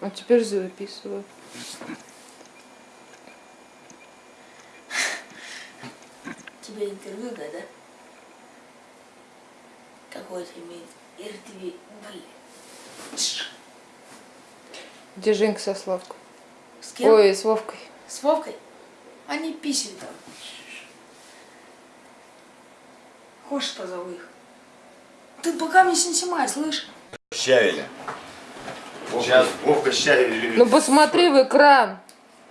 А теперь записываю. Тебе интервью, да, да? Какое-то имеет РТВ, блин. Где Женька со Славкой? С кем? Ой, с Вовкой. С Вовкой? Они писали там. Хочешь, позову их? Ты пока меня не снимай, слышь? Щавеля. Сейчас Вовка любит. Ну посмотри в экран.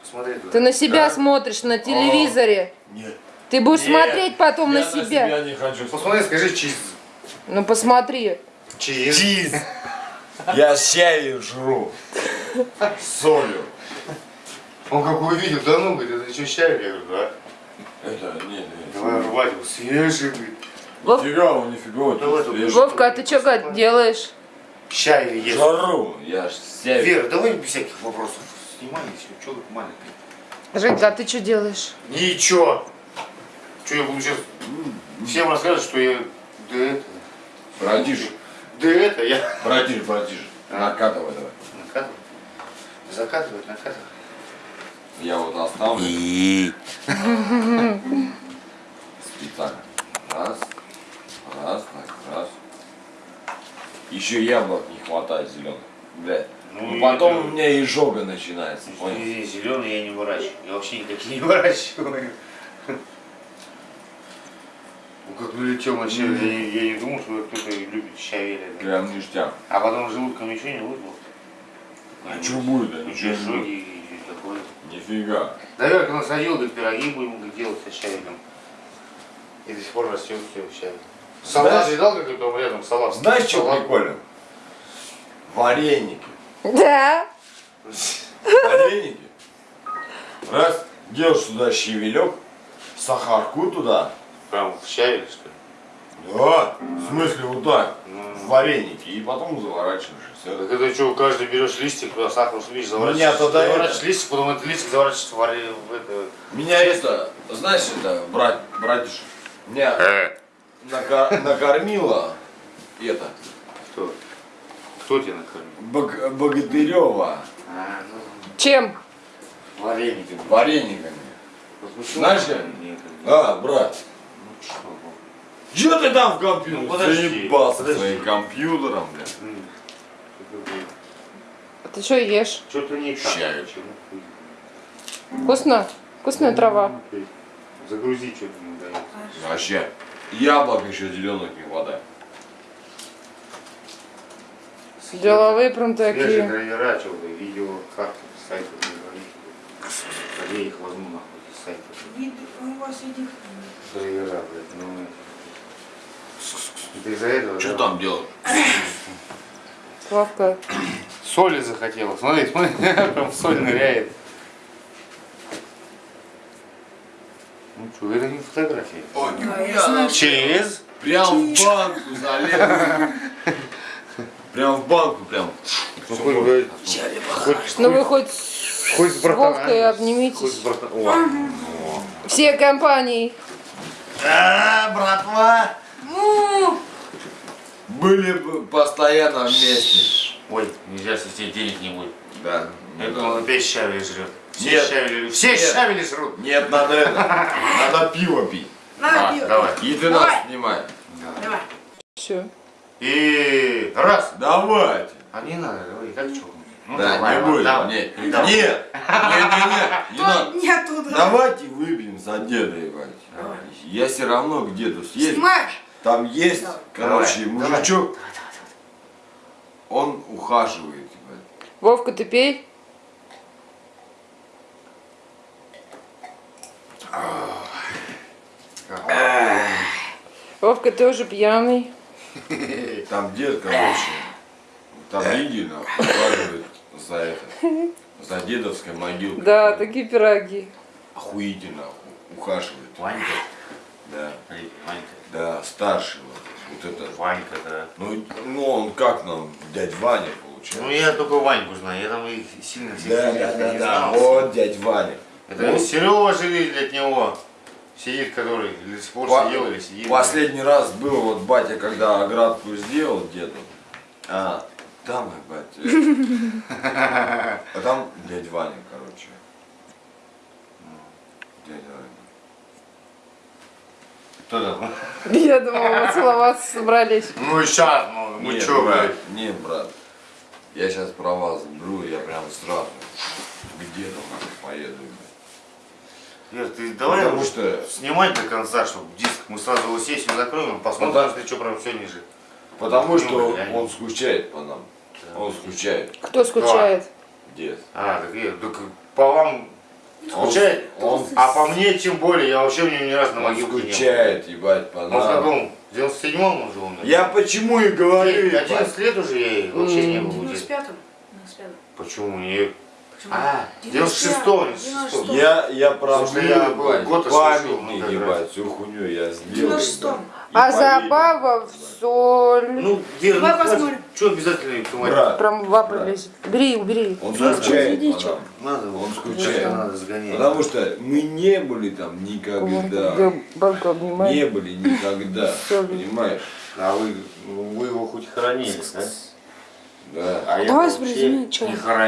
Посмотри туда. Ты на себя Да? смотришь на телевизоре. Нет. Ты будешь Нет, смотреть потом на Я себя. не хочу. Посмотри, скажи чиз. Ну посмотри. Чиз. Чиз. Я щавель жру. С солью. Он как увидел, да ну, говорит, это что Щавель? Я говорю, да. Это, не, не. Давай рвать его, свежий, говорит. Вов- Нифига, он нифига. Вовка, а ты что, гад, делаешь? Щавель ест. Жару. Я ж щавель. Вера, давай без всяких вопросов. Снимай и все, что тут маленький. Женька, а ты что делаешь? Ничего. Что я буду сейчас всем рассказывать, что я... Да это... Братиш. Да это я... Братиш, братиш. А. Накатывай давай. Накатывать. Закатывать, накатывать. Я вот оставлю. Специально. Раз. Раз, так, раз. Еще яблок не хватает зеленых. Блядь. Ну, Ну, и потом это- у меня изжога начинается. Зеленый я не выращиваю. Я вообще никакие не выращиваю. Ну как налетел на щавель, я, не- я не думал, что кто-то любит щавель. Прям ништяк. А потом желудком ничего не вызвал. А что будет? Да Ну, ничего будет. и такое. Нифига. Наверное, когда садил, говорит, пироги будем делать со щавелем. И до сих пор растет все щавель. Салат Знаешь- видал, как там рядом салат? Знаешь, что Салат. прикольно? Вареники. Да. Вареники. Раз, делаешь туда щавелек, сахарку туда. Прям в щавель, что ли? Да, в смысле вот так, Ну. в вареники. И потом заворачиваешь. Так это что, каждый берешь листик, туда сахар нет, заворачиваешь. тогда заворачиваешь это- листик, потом этот листик заворачиваешь в, варе- в это. Меня это, знаешь, это, брат, братиш, меня нака- накормила это, Кто? Кто тебя накормил? Бог- Богатырева А, ну, Чем? варениками. варениками. Знаешь? Нет. А, брат, Ну что, ну. что ты там в компьютере? Ну, подожди, Заебался подожди. своим компьютером, бля. А ты что ешь? Что-то не так. Щавель. Почему? Вкусно? Вкусная трава. Загрузи что-то не дает. Вообще, яблок еще зеленых не хватает. Деловые прям Свежие такие. драйвера, что-то, видео, карты, сайты, не говорите. Я их возьму нахуй, эти сайты. Вид у вас этих... Драйвера, блядь, ну... Это из-за этого, Что да? там делать? Славка. Соли захотела. Смотри, смотри, прям соль ныряет. Ну что, это не фотография. Ой, я знаю. Через? Прям в банку залез. Прям в банку, прям. Ну, хоть, бы- хоть, Ну вы хоть хоть с с братаном. Вовкой Хоть с обнимитесь. братаном. О, Все компании. А, братва! Ну, Были бы постоянно вместе. Ой, нельзя, тебе денег не будет. Да. Это он опять щавели жрет. Все Нет. щавели, все Нет. щавели жрут. Нет, надо это. Надо пиво пить. на, А, пиво. давай. И ты Давай. нас снимай. Давай. Все. И раз. Давайте. А не надо, давай, как что? Ну, да, давай, не будем. давай. Нет, Ну, нет, давай. нет, нет, нет, не надо. Не оттуда. Давайте выпьем за деда, ебать. Я все равно к деду съездил. Снимаешь? Там есть, Давай. короче, Давай, мужичок. Он ухаживает. Вовка, ты пей. Вовка, ты уже пьяный. Там дед, короче, там видно, ухаживает за это, за дедовской могилкой. Да, такие пироги. Охуительно ухаживает. Ванька. Да, Ванька. да, старший вот, вот это. Ванька, да. Ну, ну он как нам, дядь Ваня получается. Ну я только Ваньку знаю, я там их сильно всех Да, не да, да, да, знал. вот дядь Ваня. Это Ну, Сережа видели от него. Сидит, который пор По- сидел или сидит. Последний раз был вот батя, когда оградку сделал деду, а, там, ебать. э, А там дядя Ваня, короче. Дядя Ваня. Кто там? Я думала, мы целоваться собрались. Ну и сейчас, ну, ну Нет, чё, брат, блядь? Не, брат. Я сейчас права заберу, я прям сразу где-то нахуй поеду. Ир, ты давай Потому что- снимать до конца, чтобы диск мы сразу его сессию закроем посмотрим, Ну да. если что прям все ниже. Потому Ну, что реально. он скучает по нам. Он скучает. Кто скучает? Дед. А, так Ир, так по вам скучает? Он, А по мне тем более, я вообще у него ни разу на он могилке не был. скучает, ебать, по Он в каком? В 97-м он жил у меня? Я почему и говорю, Девять- ебать. 11 лет уже я вообще не был. В у деда. 95-м? 95-м. Почему не? А, 96-го, не 96-го. Я, я что проблю, я и слышал, памятник, ну, ебать, всю хуйню я сделал. 96-м. ебать. И А поверь, забава в соль. Ну, Ир, ну. Что обязательно снимать? брат, Прям лапы лезет. Бери, убери. он скучает. Надо, Он скучает. надо сгонять. Потому что мы не были там никогда. Где банку обнимает. Не были никогда. Понимаешь? А вы, вы его хоть хоронили, да? Да. А я Давай вообще сбрызни, чё? не хоронил.